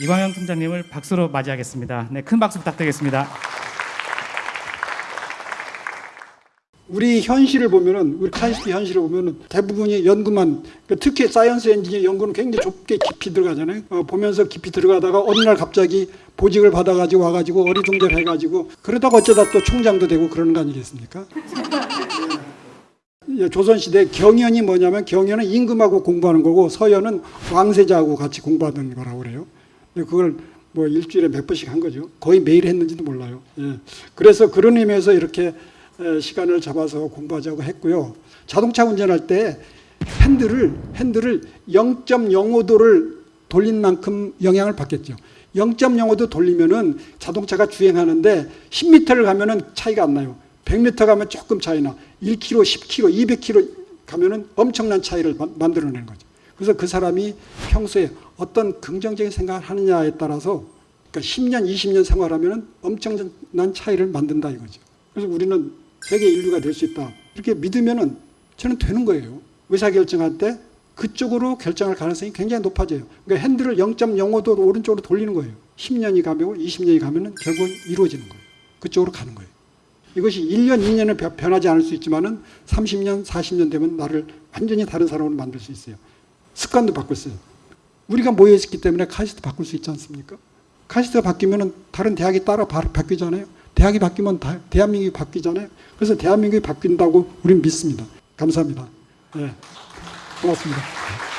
이광영 팀장님을 박수로 맞이하겠습니다. 네, 큰 박수 부탁드리겠습니다. 우리 현실을 보면은 우리 카이스트 현실을 보면은 대부분이 연구만 그러니까 특히 science 엔지니어 연구는 굉장히 좁게 깊이 들어가잖아요. 어, 보면서 깊이 들어가다가 어느 날 갑자기 보직을 받아가지고 와가지고 어리둥절 해가지고 그러다가 어쩌다 또 총장도 되고 그러는 거 아니겠습니까? 예, 조선시대 경연이 뭐냐면 경연은 임금하고 공부하는 거고 서연은 왕세자하고 같이 공부하는 거라고 그래요. 그걸 뭐 일주일에 몇 번씩 한 거죠. 거의 매일 했는지도 몰라요. 예. 그래서 그런 의미에서 이렇게 에, 시간을 잡아서 공부하자고 했고요. 자동차 운전할 때 핸들을 핸들을 0.05도를 돌린 만큼 영향을 받겠죠. 0.05도 돌리면은 자동차가 주행하는데 10m를 가면은 차이가 안 나요. 100m 가면 조금 차이나 1km, 10km, 200km 가면은 엄청난 차이를 마- 만들어내는 거죠. 그래서 그 사람이 평소에 어떤 긍정적인 생각을 하느냐에 따라서 그러니까 10년, 20년 생활하면은 엄청난 차이를 만든다 이거죠. 그래서 우리는 세계 인류가 될 수 있다. 이렇게 믿으면은 저는 되는 거예요. 의사 결정할 때 그쪽으로 결정할 가능성이 굉장히 높아져요. 그러니까 핸들을 0.05도로 오른쪽으로 돌리는 거예요. 10년이 가면 20년이 가면은 결국 이루어지는 거예요. 그쪽으로 가는 거예요. 이것이 1년, 2년은 변- 변하지 않을 수 있지만 은 30년, 40년 되면 나를 완전히 다른 사람으로 만들 수 있어요. 습관도 바꿀 수 있어요. 우리가 모여 있기 때문에 카이스트 바꿀 수 있지 않습니까? 카이스트가 바뀌면은 다른 대학이 따라 바, 바뀌잖아요. 대학이 바뀌면 다, 대한민국이 바뀌잖아요. 그래서 대한민국이 바뀐다고 우리는 믿습니다. 감사합니다. 네. 고맙습니다.